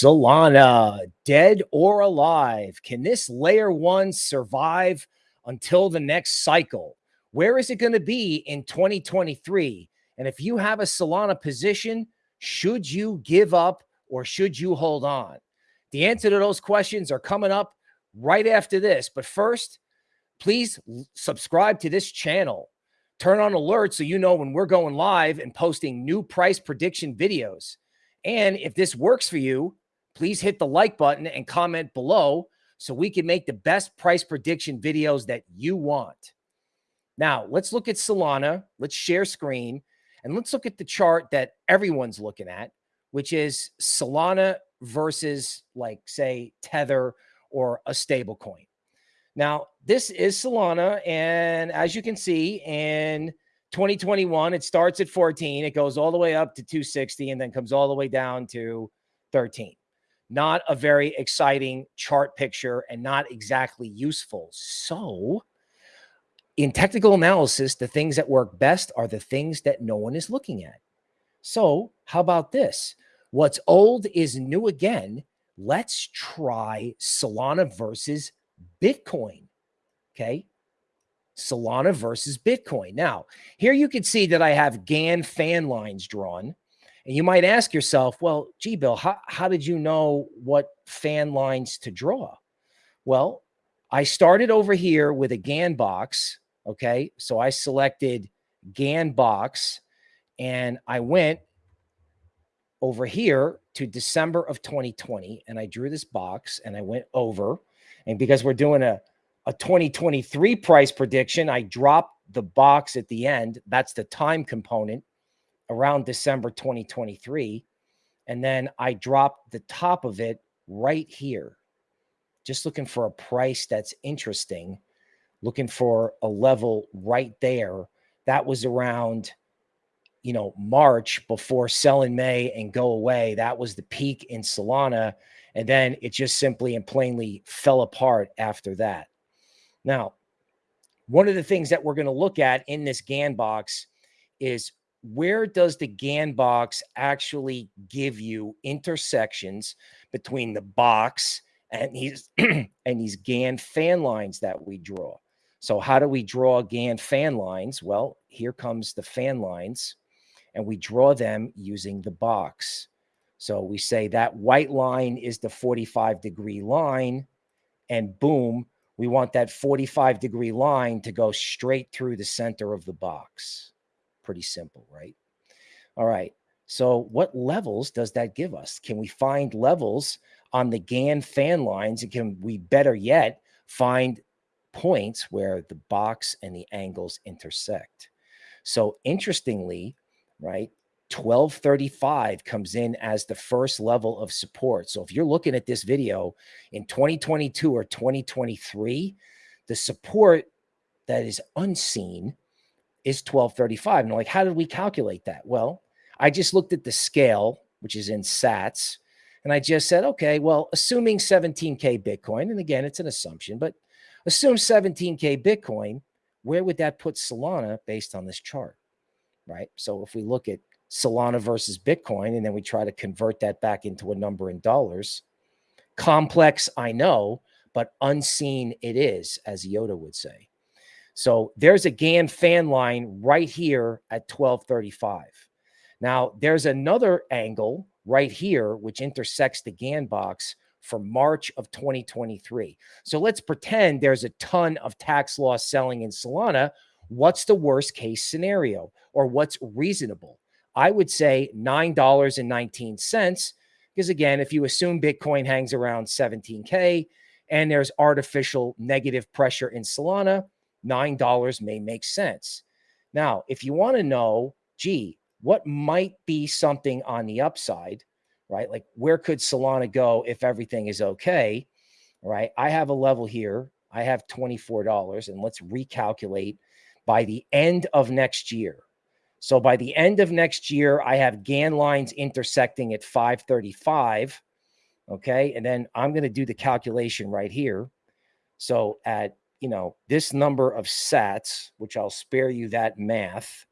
Solana, dead or alive? Can this layer one survive until the next cycle? Where is it going to be in 2023? And if you have a Solana position, should you give up or should you hold on? The answer to those questions are coming up right after this. But first, please subscribe to this channel. Turn on alerts so you know when we're going live and posting new price prediction videos. And if this works for you, please hit the like button and comment below so we can make the best price prediction videos that you want. Now, let's look at Solana. Let's share screen and let's look at the chart that everyone's looking at, which is Solana versus like say Tether or a stable coin. Now, this is Solana and as you can see in 2021 it starts at 14, it goes all the way up to 260 and then comes all the way down to 13 not a very exciting chart picture and not exactly useful. So, in technical analysis, the things that work best are the things that no one is looking at. So, how about this? What's old is new again. Let's try Solana versus Bitcoin. Okay. Solana versus Bitcoin. Now, here you can see that I have Gann fan lines drawn. And you might ask yourself, well, gee, Bill, how, how did you know what fan lines to draw? Well, I started over here with a Gann box. Okay. So I selected Gann box and I went over here to December of 2020 and I drew this box and I went over. And because we're doing a, a 2023 price prediction, I dropped the box at the end. That's the time component around December 2023. And then I dropped the top of it right here, just looking for a price that's interesting, looking for a level right there. That was around, you know, March before sell in May and go away. That was the peak in Solana. And then it just simply and plainly fell apart after that. Now, one of the things that we're going to look at in this Gann box is where does the Gann box actually give you intersections between the box and these and these Gann fan lines that we draw? So how do we draw Gann fan lines? Well, here comes the fan lines and we draw them using the box. So we say that white line is the 45 degree line and boom, we want that 45 degree line to go straight through the center of the box. Pretty simple, right? All right. So what levels does that give us? Can we find levels on the Gann fan lines? And can we better yet find points where the box and the angles intersect? So interestingly, right, 1235 comes in as the first level of support. So if you're looking at this video in 2022 or 2023, the support that is unseen is 1235. And like, how did we calculate that? Well, I just looked at the scale, which is in sats, and I just said, okay, well, assuming 17K Bitcoin, and again, it's an assumption, but assume 17K Bitcoin, where would that put Solana based on this chart? Right. So if we look at Solana versus Bitcoin, and then we try to convert that back into a number in dollars, complex, I know, but unseen it is, as Yoda would say. So there's a Gann fan line right here at 1235. Now there's another angle right here, which intersects the Gann box for March of 2023. So let's pretend there's a ton of tax loss selling in Solana. What's the worst case scenario or what's reasonable? I would say $9.19 because again, if you assume Bitcoin hangs around 17K and there's artificial negative pressure in Solana, $9 may make sense. Now, if you want to know, gee, what might be something on the upside, right? Like where could Solana go if everything is okay, right? I have a level here. I have $24 and let's recalculate by the end of next year. So by the end of next year, I have Gann lines intersecting at 535. Okay. And then I'm going to do the calculation right here. So at you know, this number of sats, which I'll spare you that math.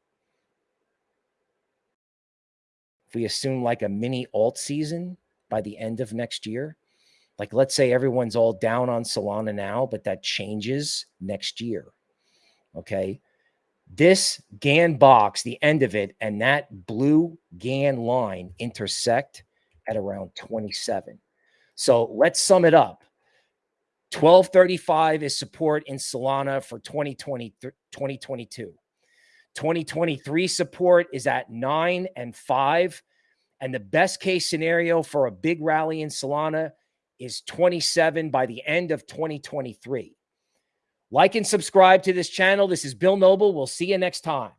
If we assume like a mini alt season, by the end of next year. Like, let's say everyone's all down on Solana now, but that changes next year. Okay. This Gann box, the end of it, and that blue Gann line intersect at around 27. So let's sum it up. 1235 is support in Solana for 2020, 2022. 2023 support is at nine and five. And the best case scenario for a big rally in Solana is 27 by the end of 2023. Like and subscribe to this channel. This is Bill Noble. We'll see you next time.